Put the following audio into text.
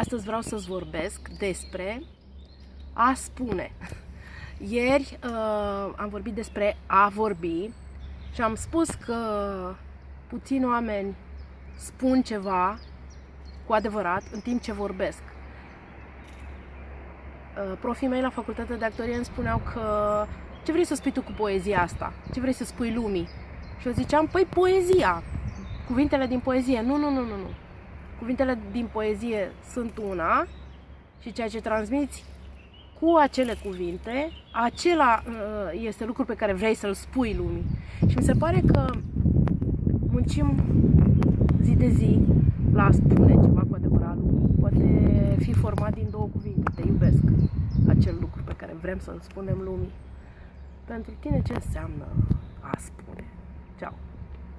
Astăzi vreau să-ți vorbesc despre a spune. Ieri uh, am vorbit despre a vorbi și am spus că puțini oameni spun ceva cu adevărat în timp ce vorbesc. Uh, profii mei la facultatea de actorie îmi spuneau că ce vrei să spui tu cu poezia asta? Ce vrei să spui lumii? Și eu ziceam, păi poezia, cuvintele din poezie. Nu, nu, nu, nu, nu. Cuvintele din poezie sunt una și ceea ce transmiți cu acele cuvinte, acela uh, este lucru pe care vrei să-l spui lumii. Și mi se pare că muncim zi de zi la a spune ceva cu adevărat lumii. Poate fi format din două cuvinte. Te iubesc. Acel lucru pe care vrem să-l spunem lumii. Pentru tine ce înseamnă a spune? Ciao!